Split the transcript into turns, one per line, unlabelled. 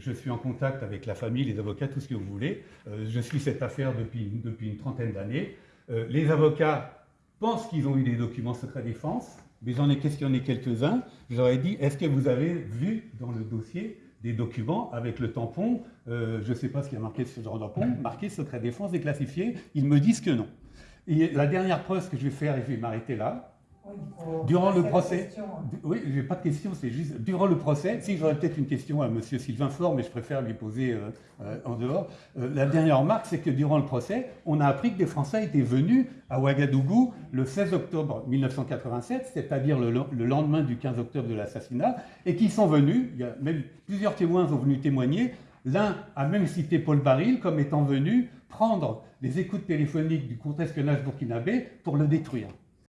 je suis en contact avec la famille, les avocats, tout ce que vous voulez. Euh, je suis cette affaire depuis, une trentaine d'années. Euh, les avocats pensent qu'ils ont eu des documents secret défense, mais j'en ai questionné quelques-uns. Ai dit, est-ce que vous avez vu dans le dossier des documents avec le tampon, je ne sais pas ce qui a marqué sur ce genre de tampon, marqué secret défense déclassifié Ils me disent que non. Et la dernière preuve que je vais faire, et je vais m'arrêter là, durant le procès, oui, j'ai pas de question, c'est juste durant le procès. Si j'aurais peut-être une question à Monsieur Sylvain Faure, mais je préfère lui poser euh, euh, en dehors. Euh, la dernière remarque, c'est que durant le procès, on a appris que des Français étaient venus à Ouagadougou le 16 octobre 1987, c'est-à-dire le, le, lendemain du 15 octobre de l'assassinat, et qui sont venus. Il y a même plusieurs témoins sont venus témoigner. L'un a même cité Paul Baril comme étant venu prendre les écoutes téléphoniques du contre-espionnage burkinabé pour le détruire.